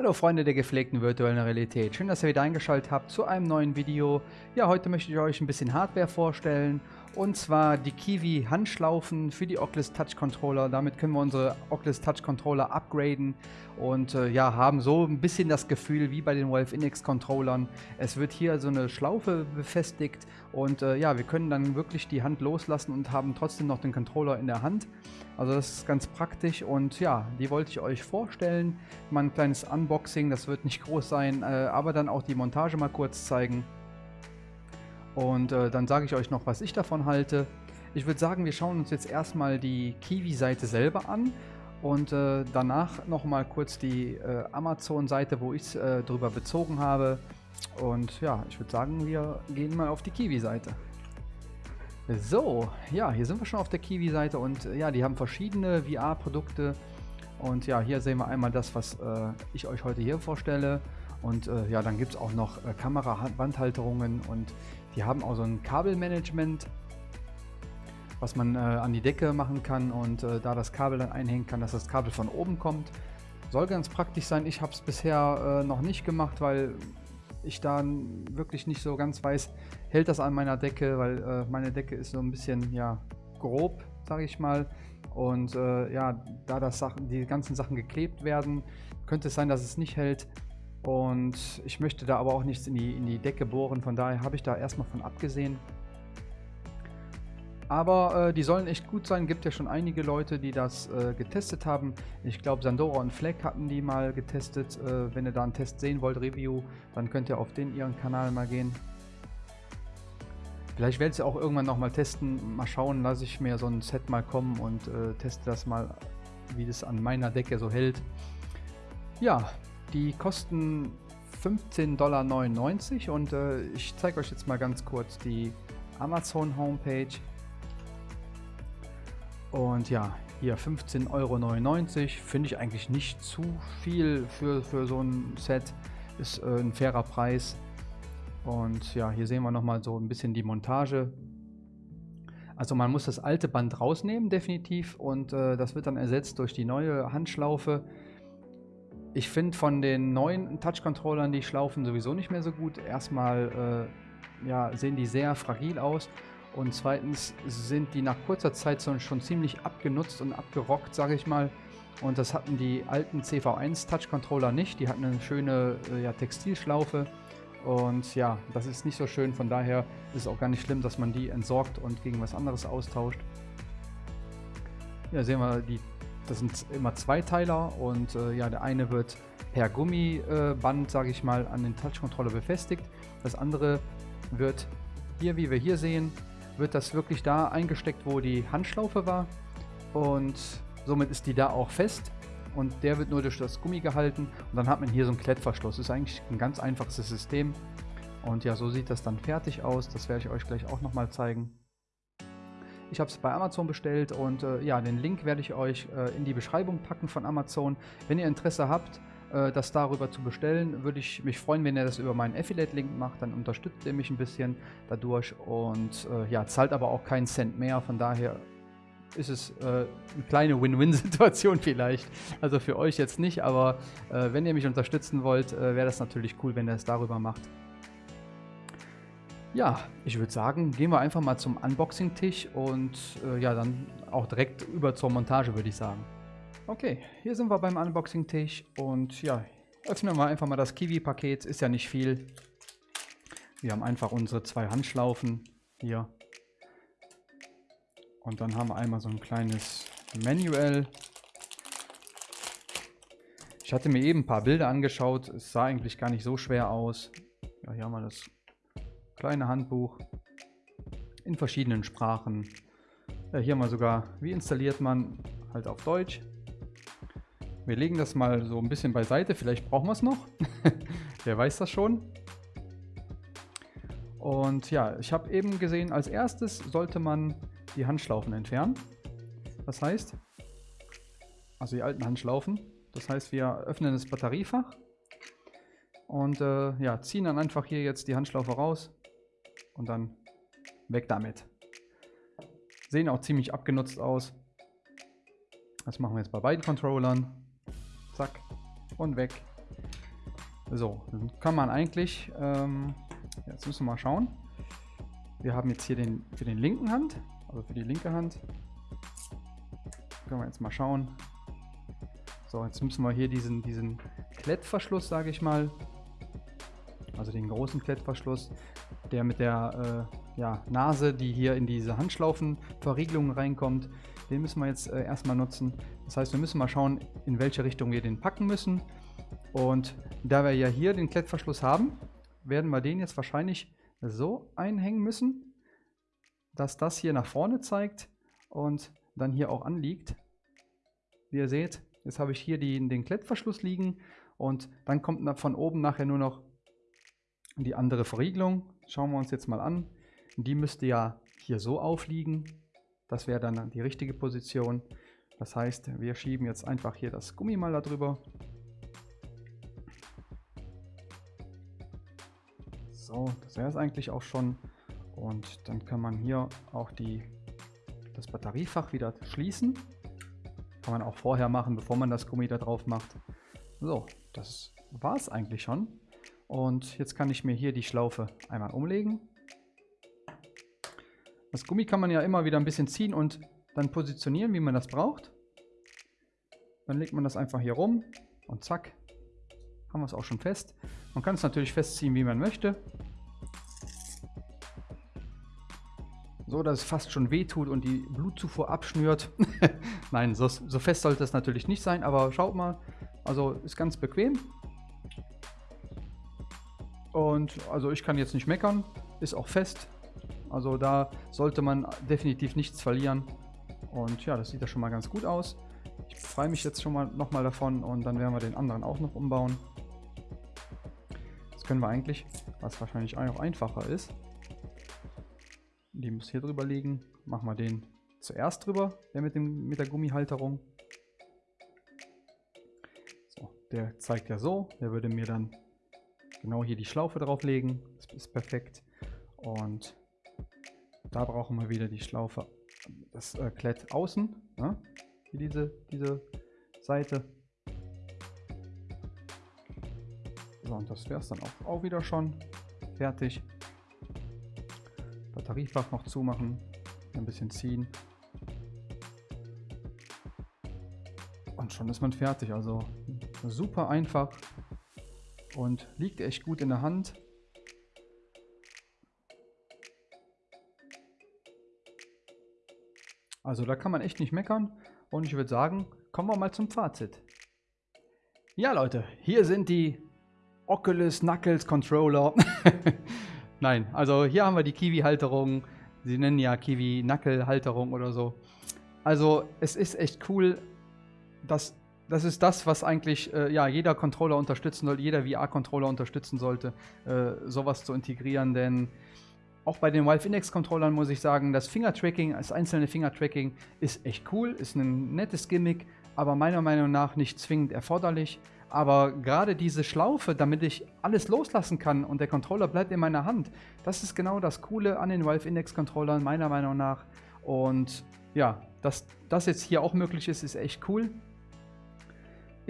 Hallo Freunde der gepflegten virtuellen Realität, schön, dass ihr wieder eingeschaltet habt zu einem neuen Video. Ja, heute möchte ich euch ein bisschen Hardware vorstellen und zwar die Kiwi Handschlaufen für die Oculus Touch Controller. Damit können wir unsere Oculus Touch Controller upgraden und äh, ja, haben so ein bisschen das Gefühl wie bei den Valve Index Controllern. Es wird hier so eine Schlaufe befestigt und äh, ja, wir können dann wirklich die Hand loslassen und haben trotzdem noch den Controller in der Hand. Also das ist ganz praktisch und ja, die wollte ich euch vorstellen. Mal ein kleines Unboxing, das wird nicht groß sein, äh, aber dann auch die Montage mal kurz zeigen. Und äh, dann sage ich euch noch, was ich davon halte. Ich würde sagen, wir schauen uns jetzt erstmal die Kiwi-Seite selber an und äh, danach nochmal kurz die äh, Amazon-Seite, wo ich es äh, drüber bezogen habe. Und ja, ich würde sagen, wir gehen mal auf die Kiwi-Seite. So, ja, hier sind wir schon auf der Kiwi-Seite und äh, ja, die haben verschiedene VR-Produkte. Und ja, hier sehen wir einmal das, was äh, ich euch heute hier vorstelle. Und äh, ja, dann gibt es auch noch Kamera-Wandhalterungen und die haben auch so ein Kabelmanagement, was man äh, an die Decke machen kann und äh, da das Kabel dann einhängen kann, dass das Kabel von oben kommt. Soll ganz praktisch sein. Ich habe es bisher äh, noch nicht gemacht, weil ich da wirklich nicht so ganz weiß, hält das an meiner Decke, weil äh, meine Decke ist so ein bisschen ja grob, sage ich mal. Und äh, ja, da das Sachen, die ganzen Sachen geklebt werden, könnte es sein, dass es nicht hält. Und ich möchte da aber auch nichts in die, in die Decke bohren, von daher habe ich da erstmal von abgesehen. Aber äh, die sollen echt gut sein, gibt ja schon einige Leute, die das äh, getestet haben. Ich glaube Sandora und Fleck hatten die mal getestet. Äh, wenn ihr da einen Test sehen wollt, Review, dann könnt ihr auf den ihren Kanal mal gehen. Vielleicht werde ich es auch irgendwann nochmal testen. Mal schauen, lasse ich mir so ein Set mal kommen und äh, teste das mal, wie das an meiner Decke so hält. Ja, die kosten 15,99 Dollar und äh, ich zeige euch jetzt mal ganz kurz die Amazon Homepage. Und ja, hier 15,99 Euro finde ich eigentlich nicht zu viel für, für so ein Set. Ist äh, ein fairer Preis. Und ja, hier sehen wir nochmal so ein bisschen die Montage. Also man muss das alte Band rausnehmen, definitiv. Und äh, das wird dann ersetzt durch die neue Handschlaufe. Ich finde von den neuen Touch-Controllern die Schlaufen sowieso nicht mehr so gut. Erstmal äh, ja, sehen die sehr fragil aus und zweitens sind die nach kurzer Zeit schon ziemlich abgenutzt und abgerockt, sage ich mal. Und das hatten die alten CV1 Touch-Controller nicht. Die hatten eine schöne äh, ja, Textilschlaufe. Und ja, das ist nicht so schön. Von daher ist es auch gar nicht schlimm, dass man die entsorgt und gegen was anderes austauscht. Ja, sehen wir die das sind immer Zweiteiler und äh, ja, der eine wird per Gummiband, äh, sage ich mal, an den Touch-Controller befestigt. Das andere wird hier, wie wir hier sehen, wird das wirklich da eingesteckt, wo die Handschlaufe war. Und somit ist die da auch fest. Und der wird nur durch das Gummi gehalten. Und dann hat man hier so einen Klettverschluss. Das ist eigentlich ein ganz einfaches System. Und ja, so sieht das dann fertig aus. Das werde ich euch gleich auch nochmal zeigen. Ich habe es bei Amazon bestellt und äh, ja, den Link werde ich euch äh, in die Beschreibung packen von Amazon. Wenn ihr Interesse habt, äh, das darüber zu bestellen, würde ich mich freuen, wenn ihr das über meinen Affiliate-Link macht. Dann unterstützt ihr mich ein bisschen dadurch und äh, ja, zahlt aber auch keinen Cent mehr. Von daher ist es äh, eine kleine Win-Win-Situation vielleicht. Also für euch jetzt nicht, aber äh, wenn ihr mich unterstützen wollt, äh, wäre das natürlich cool, wenn ihr es darüber macht. Ja, ich würde sagen, gehen wir einfach mal zum Unboxing-Tisch und äh, ja, dann auch direkt über zur Montage, würde ich sagen. Okay, hier sind wir beim Unboxing-Tisch und ja, öffnen wir einfach mal das Kiwi-Paket, ist ja nicht viel. Wir haben einfach unsere zwei Handschlaufen hier. Und dann haben wir einmal so ein kleines Manual. Ich hatte mir eben ein paar Bilder angeschaut, es sah eigentlich gar nicht so schwer aus. Ja, hier haben wir das kleine Handbuch in verschiedenen Sprachen. Ja, hier mal sogar, wie installiert man halt auf Deutsch. Wir legen das mal so ein bisschen beiseite, vielleicht brauchen wir es noch. Wer weiß das schon. Und ja, ich habe eben gesehen, als erstes sollte man die Handschlaufen entfernen. Das heißt, also die alten Handschlaufen. Das heißt, wir öffnen das Batteriefach und äh, ja, ziehen dann einfach hier jetzt die Handschlaufe raus und dann weg damit. Sehen auch ziemlich abgenutzt aus. Das machen wir jetzt bei beiden Controllern. Zack und weg. So, dann kann man eigentlich, ähm, jetzt müssen wir mal schauen. Wir haben jetzt hier den für den linken Hand, also für die linke Hand. Können wir jetzt mal schauen. So, jetzt müssen wir hier diesen, diesen Klettverschluss, sage ich mal, also den großen Klettverschluss, der mit der äh, ja, Nase, die hier in diese Handschlaufenverriegelung reinkommt, den müssen wir jetzt äh, erstmal nutzen. Das heißt, wir müssen mal schauen, in welche Richtung wir den packen müssen. Und da wir ja hier den Klettverschluss haben, werden wir den jetzt wahrscheinlich so einhängen müssen, dass das hier nach vorne zeigt und dann hier auch anliegt. Wie ihr seht, jetzt habe ich hier die, den Klettverschluss liegen und dann kommt von oben nachher nur noch die andere Verriegelung. Schauen wir uns jetzt mal an. Die müsste ja hier so aufliegen. Das wäre dann die richtige Position. Das heißt, wir schieben jetzt einfach hier das Gummi mal darüber. So, das wäre es eigentlich auch schon. Und dann kann man hier auch die, das Batteriefach wieder schließen. Kann man auch vorher machen, bevor man das Gummi da drauf macht. So, das war es eigentlich schon. Und jetzt kann ich mir hier die Schlaufe einmal umlegen. Das Gummi kann man ja immer wieder ein bisschen ziehen und dann positionieren, wie man das braucht. Dann legt man das einfach hier rum und zack, haben wir es auch schon fest. Man kann es natürlich festziehen, wie man möchte. So, dass es fast schon wehtut und die Blutzufuhr abschnürt. Nein, so, so fest sollte es natürlich nicht sein, aber schaut mal. Also ist ganz bequem. Und also ich kann jetzt nicht meckern. Ist auch fest. Also da sollte man definitiv nichts verlieren. Und ja, das sieht ja schon mal ganz gut aus. Ich freue mich jetzt schon mal nochmal davon und dann werden wir den anderen auch noch umbauen. Das können wir eigentlich, was wahrscheinlich auch einfacher ist. Die muss hier drüber liegen. Machen wir den zuerst drüber, der mit, dem, mit der Gummihalterung. So, der zeigt ja so. Der würde mir dann genau hier die Schlaufe drauflegen. Das ist perfekt. Und da brauchen wir wieder die Schlaufe, das äh, Klett außen, ne? wie diese, diese Seite. So, und das wäre es dann auch, auch wieder schon. Fertig. Batteriefach noch zumachen, ein bisschen ziehen. Und schon ist man fertig. Also super einfach und liegt echt gut in der Hand. Also da kann man echt nicht meckern und ich würde sagen, kommen wir mal zum Fazit. Ja Leute, hier sind die Oculus Knuckles Controller. Nein, also hier haben wir die Kiwi-Halterung. Sie nennen ja Kiwi-Knuckle-Halterung oder so. Also es ist echt cool, dass das ist das, was eigentlich äh, ja, jeder Controller unterstützen sollte, jeder VR-Controller unterstützen sollte, äh, sowas zu integrieren, denn auch bei den Valve Index Controllern muss ich sagen, das Finger-Tracking, das einzelne Finger-Tracking ist echt cool, ist ein nettes Gimmick, aber meiner Meinung nach nicht zwingend erforderlich. Aber gerade diese Schlaufe, damit ich alles loslassen kann und der Controller bleibt in meiner Hand, das ist genau das Coole an den Valve Index Controllern, meiner Meinung nach. Und ja, dass das jetzt hier auch möglich ist, ist echt cool.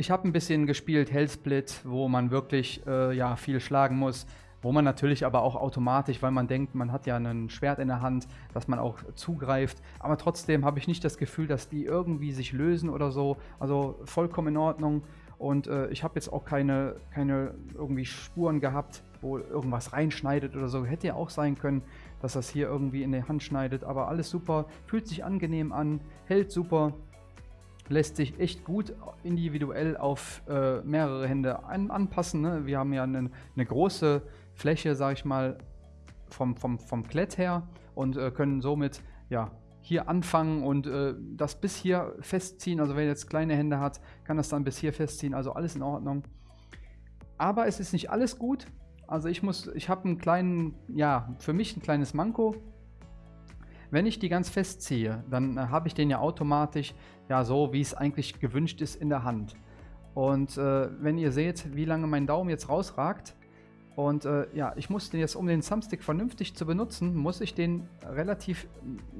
Ich habe ein bisschen gespielt Hellsplit, wo man wirklich äh, ja, viel schlagen muss. Wo man natürlich aber auch automatisch, weil man denkt, man hat ja ein Schwert in der Hand, dass man auch zugreift. Aber trotzdem habe ich nicht das Gefühl, dass die irgendwie sich lösen oder so. Also vollkommen in Ordnung. Und äh, ich habe jetzt auch keine, keine irgendwie Spuren gehabt, wo irgendwas reinschneidet oder so. Hätte ja auch sein können, dass das hier irgendwie in die Hand schneidet. Aber alles super, fühlt sich angenehm an, hält super lässt sich echt gut individuell auf äh, mehrere Hände an, anpassen. Ne? Wir haben ja eine, eine große Fläche, sage ich mal, vom, vom, vom Klett her und äh, können somit ja, hier anfangen und äh, das bis hier festziehen. Also wer jetzt kleine Hände hat, kann das dann bis hier festziehen. Also alles in Ordnung. Aber es ist nicht alles gut. Also ich muss, ich habe einen kleinen, ja, für mich ein kleines Manko. Wenn ich die ganz festziehe, dann äh, habe ich den ja automatisch ja so, wie es eigentlich gewünscht ist, in der Hand. Und äh, wenn ihr seht, wie lange mein Daumen jetzt rausragt, und äh, ja, ich muss den jetzt, um den Thumbstick vernünftig zu benutzen, muss ich den relativ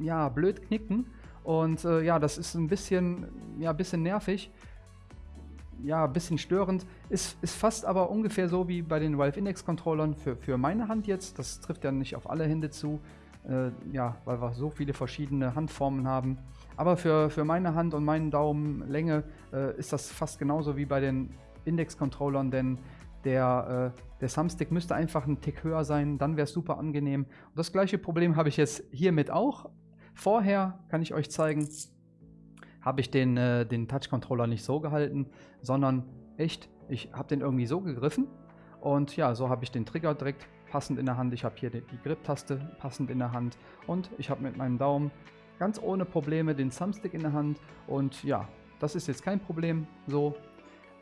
ja, blöd knicken. Und äh, ja, das ist ein bisschen, ja, bisschen nervig. ja, ein bisschen störend. Ist, ist fast aber ungefähr so wie bei den Valve Index Controllern für, für meine Hand jetzt. Das trifft ja nicht auf alle Hände zu. Äh, ja, weil wir so viele verschiedene Handformen haben. Aber für, für meine Hand und meinen Daumenlänge äh, ist das fast genauso wie bei den Index-Controllern, denn der, äh, der Thumbstick müsste einfach ein Tick höher sein, dann wäre es super angenehm. Und das gleiche Problem habe ich jetzt hiermit auch. Vorher kann ich euch zeigen, habe ich den, äh, den Touch-Controller nicht so gehalten, sondern echt, ich habe den irgendwie so gegriffen und ja, so habe ich den Trigger direkt passend in der Hand. Ich habe hier die, Grip-Taste passend in der Hand und ich habe mit meinem Daumen ganz ohne Probleme den Thumbstick in der Hand und ja, das ist jetzt kein Problem so.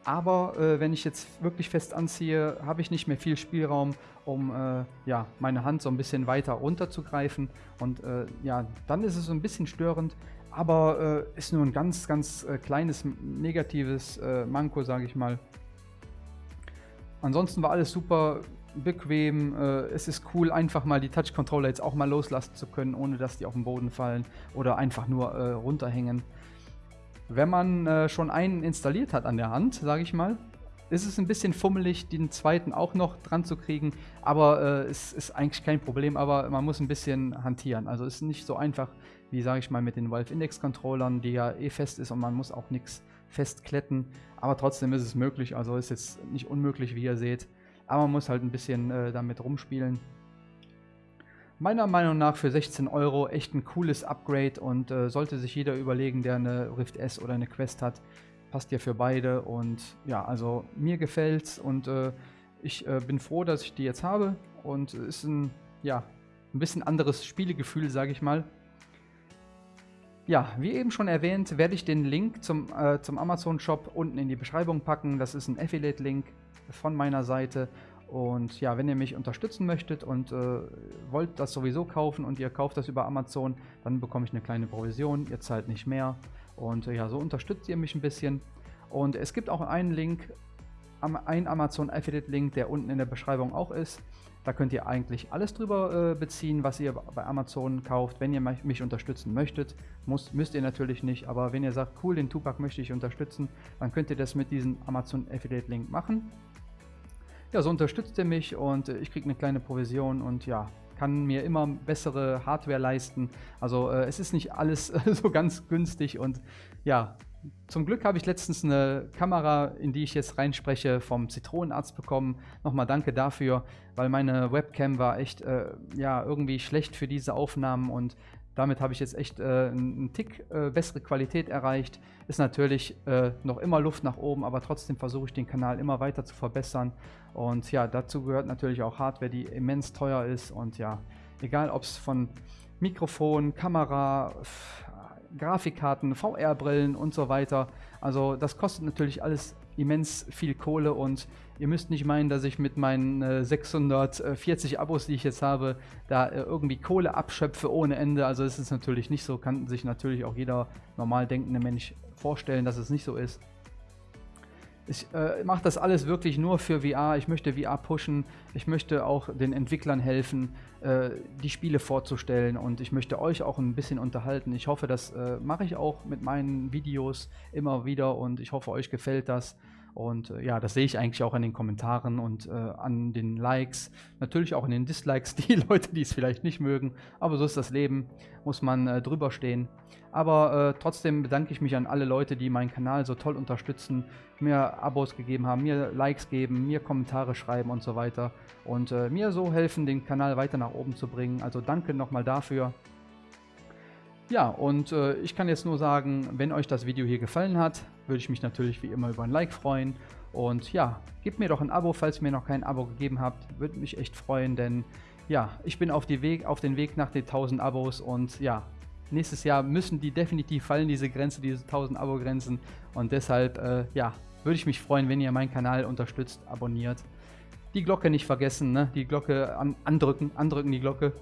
Aber äh, wenn ich jetzt wirklich fest anziehe, habe ich nicht mehr viel Spielraum, um äh, ja, meine Hand so ein bisschen weiter runterzugreifen. Und äh, ja, dann ist es so ein bisschen störend, aber äh, ist nur ein ganz, ganz äh, kleines negatives äh, Manko, sage ich mal. Ansonsten war alles super bequem. Äh, es ist cool, einfach mal die Touch-Controller jetzt auch mal loslassen zu können, ohne dass die auf den Boden fallen oder einfach nur äh, runterhängen. Wenn man äh, schon einen installiert hat an der Hand, sage ich mal, ist es ein bisschen fummelig, den zweiten auch noch dran zu kriegen, aber äh, es ist eigentlich kein Problem, aber man muss ein bisschen hantieren. Also es ist nicht so einfach, wie sage ich mal, mit den Valve Index Controllern, die ja eh fest ist und man muss auch nichts festkletten, aber trotzdem ist es möglich, also ist jetzt nicht unmöglich, wie ihr seht. Aber man muss halt ein bisschen äh, damit rumspielen. Meiner Meinung nach für 16 Euro echt ein cooles Upgrade und äh, sollte sich jeder überlegen, der eine Rift S oder eine Quest hat. Passt ja für beide und ja, also mir gefällt's und äh, ich äh, bin froh, dass ich die jetzt habe und ist ein, ja, ein bisschen anderes Spielegefühl, sage ich mal. Ja, wie eben schon erwähnt, werde ich den Link zum, äh, zum Amazon-Shop unten in die Beschreibung packen. Das ist ein Affiliate-Link von meiner Seite. Und ja, wenn ihr mich unterstützen möchtet und äh, wollt das sowieso kaufen und ihr kauft das über Amazon, dann bekomme ich eine kleine Provision. Ihr zahlt nicht mehr. Und äh, ja, so unterstützt ihr mich ein bisschen. Und es gibt auch einen Link, einen Amazon Affiliate Link, der unten in der Beschreibung auch ist. Da könnt ihr eigentlich alles drüber äh, beziehen, was ihr bei Amazon kauft. Wenn ihr mich unterstützen möchtet, muss, müsst ihr natürlich nicht. Aber wenn ihr sagt, cool, den Tupac möchte ich unterstützen, dann könnt ihr das mit diesem Amazon Affiliate Link machen. Ja, so unterstützt er mich und ich kriege eine kleine Provision und ja, kann mir immer bessere Hardware leisten. Also äh, es ist nicht alles so ganz günstig und ja, zum Glück habe ich letztens eine Kamera, in die ich jetzt reinspreche, vom Zitronenarzt bekommen. Nochmal danke dafür, weil meine Webcam war echt äh, ja, irgendwie schlecht für diese Aufnahmen und damit habe ich jetzt echt äh, einen Tick äh, bessere Qualität erreicht. Ist natürlich äh, noch immer Luft nach oben, aber trotzdem versuche ich den Kanal immer weiter zu verbessern. Und ja, dazu gehört natürlich auch Hardware, die immens teuer ist. Und ja, egal ob es von Mikrofon, Kamera, Grafikkarten, VR-Brillen und so weiter. Also das kostet natürlich alles immens viel Kohle und ihr müsst nicht meinen, dass ich mit meinen äh, 640 Abos, die ich jetzt habe, da äh, irgendwie Kohle abschöpfe ohne Ende. Also es ist natürlich nicht so, kann sich natürlich auch jeder normal denkende Mensch vorstellen, dass es nicht so ist. Ich äh, mache das alles wirklich nur für VR. Ich möchte VR pushen. Ich möchte auch den Entwicklern helfen, äh, die Spiele vorzustellen. Und ich möchte euch auch ein bisschen unterhalten. Ich hoffe, das äh, mache ich auch mit meinen Videos immer wieder. Und ich hoffe, euch gefällt das. Und äh, ja, das sehe ich eigentlich auch in den Kommentaren und äh, an den Likes. Natürlich auch in den Dislikes, die Leute, die es vielleicht nicht mögen. Aber so ist das Leben, muss man äh, drüber stehen. Aber äh, trotzdem bedanke ich mich an alle Leute, die meinen Kanal so toll unterstützen, mir Abos gegeben haben, mir Likes geben, mir Kommentare schreiben und so weiter. Und äh, mir so helfen, den Kanal weiter nach oben zu bringen. Also danke nochmal dafür. Ja, und äh, ich kann jetzt nur sagen, wenn euch das Video hier gefallen hat, würde ich mich natürlich wie immer über ein Like freuen. Und ja, gebt mir doch ein Abo, falls ihr mir noch kein Abo gegeben habt. Würde mich echt freuen, denn ja, ich bin auf, die Weg, auf den Weg nach den 1000 Abos und ja, nächstes Jahr müssen die definitiv fallen, diese Grenze, diese 1000 Abo-Grenzen. Und deshalb, äh, ja, würde ich mich freuen, wenn ihr meinen Kanal unterstützt, abonniert. Die Glocke nicht vergessen, ne? Die Glocke an, andrücken, andrücken die Glocke.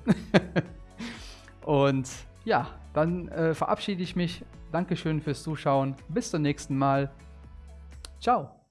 und ja, dann äh, verabschiede ich mich. Dankeschön fürs Zuschauen. Bis zum nächsten Mal. Ciao.